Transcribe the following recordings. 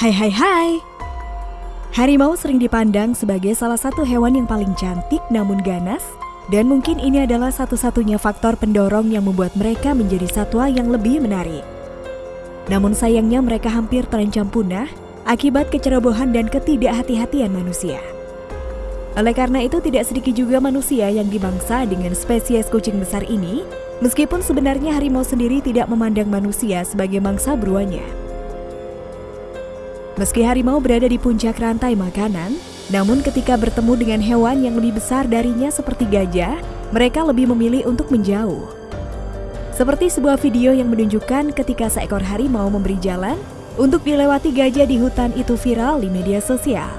Hai hai hai Harimau sering dipandang sebagai salah satu hewan yang paling cantik namun ganas dan mungkin ini adalah satu-satunya faktor pendorong yang membuat mereka menjadi satwa yang lebih menarik. Namun sayangnya mereka hampir terancam punah akibat kecerobohan dan ketidakhati-hatian manusia. Oleh karena itu tidak sedikit juga manusia yang dimangsa dengan spesies kucing besar ini, meskipun sebenarnya harimau sendiri tidak memandang manusia sebagai mangsa buruannya. Meski harimau berada di puncak rantai makanan, namun ketika bertemu dengan hewan yang lebih besar darinya seperti gajah, mereka lebih memilih untuk menjauh. Seperti sebuah video yang menunjukkan ketika seekor harimau memberi jalan untuk dilewati gajah di hutan itu viral di media sosial.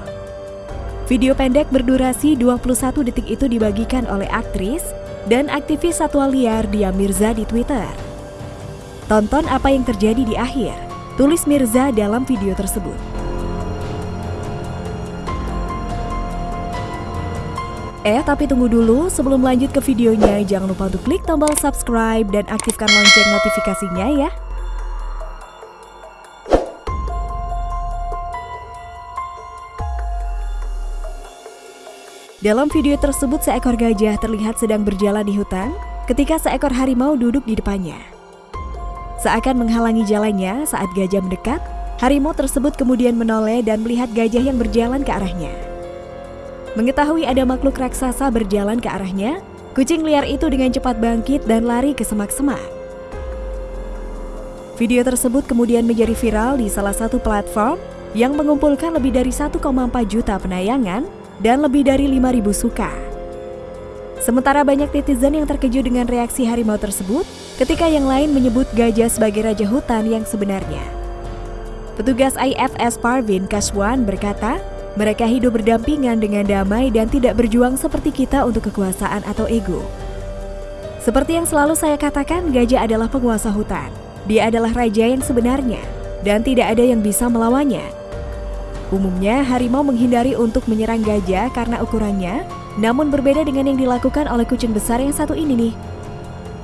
Video pendek berdurasi 21 detik itu dibagikan oleh aktris dan aktivis satwa liar Dia Mirza di Twitter. Tonton apa yang terjadi di akhir, tulis Mirza dalam video tersebut. Eh, tapi tunggu dulu, sebelum lanjut ke videonya, jangan lupa untuk klik tombol subscribe dan aktifkan lonceng notifikasinya ya. Dalam video tersebut seekor gajah terlihat sedang berjalan di hutan ketika seekor harimau duduk di depannya. Seakan menghalangi jalannya saat gajah mendekat, harimau tersebut kemudian menoleh dan melihat gajah yang berjalan ke arahnya. Mengetahui ada makhluk raksasa berjalan ke arahnya, kucing liar itu dengan cepat bangkit dan lari ke semak-semak. Video tersebut kemudian menjadi viral di salah satu platform yang mengumpulkan lebih dari 1,4 juta penayangan dan lebih dari 5.000 suka. Sementara banyak netizen yang terkejut dengan reaksi harimau tersebut ketika yang lain menyebut gajah sebagai raja hutan yang sebenarnya. Petugas IFS Parvin Kaswan berkata, mereka hidup berdampingan dengan damai dan tidak berjuang seperti kita untuk kekuasaan atau ego. Seperti yang selalu saya katakan, gajah adalah penguasa hutan. Dia adalah raja yang sebenarnya, dan tidak ada yang bisa melawannya. Umumnya, harimau menghindari untuk menyerang gajah karena ukurannya, namun berbeda dengan yang dilakukan oleh kucing besar yang satu ini nih.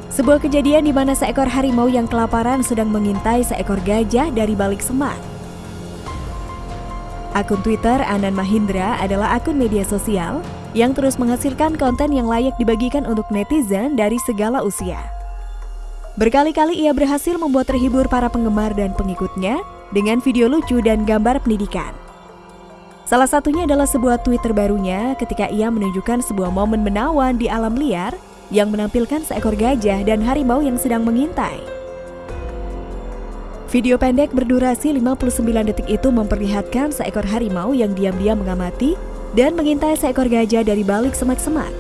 Sebuah kejadian di mana seekor harimau yang kelaparan sedang mengintai seekor gajah dari balik semak. Akun Twitter Anan Mahindra adalah akun media sosial yang terus menghasilkan konten yang layak dibagikan untuk netizen dari segala usia. Berkali-kali ia berhasil membuat terhibur para penggemar dan pengikutnya dengan video lucu dan gambar pendidikan. Salah satunya adalah sebuah tweet terbarunya ketika ia menunjukkan sebuah momen menawan di alam liar yang menampilkan seekor gajah dan harimau yang sedang mengintai. Video pendek berdurasi 59 detik itu memperlihatkan seekor harimau yang diam-diam mengamati dan mengintai seekor gajah dari balik semak-semak.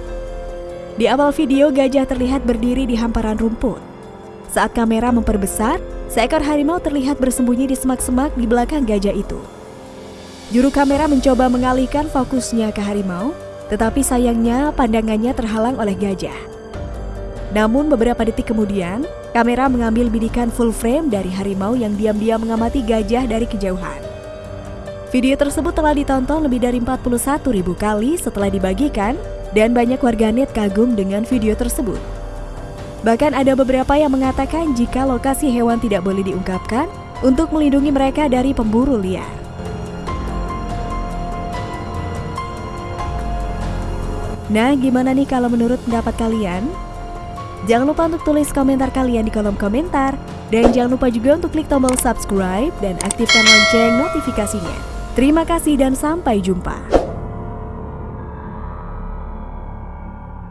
Di awal video, gajah terlihat berdiri di hamparan rumput. Saat kamera memperbesar, seekor harimau terlihat bersembunyi di semak-semak di belakang gajah itu. Juru kamera mencoba mengalihkan fokusnya ke harimau, tetapi sayangnya pandangannya terhalang oleh gajah. Namun beberapa detik kemudian, kamera mengambil bidikan full frame dari harimau yang diam-diam mengamati gajah dari kejauhan. Video tersebut telah ditonton lebih dari 41 ribu kali setelah dibagikan dan banyak warganet kagum dengan video tersebut. Bahkan ada beberapa yang mengatakan jika lokasi hewan tidak boleh diungkapkan untuk melindungi mereka dari pemburu liar. Nah, gimana nih kalau menurut pendapat kalian? Jangan lupa untuk tulis komentar kalian di kolom komentar. Dan jangan lupa juga untuk klik tombol subscribe dan aktifkan lonceng notifikasinya. Terima kasih dan sampai jumpa.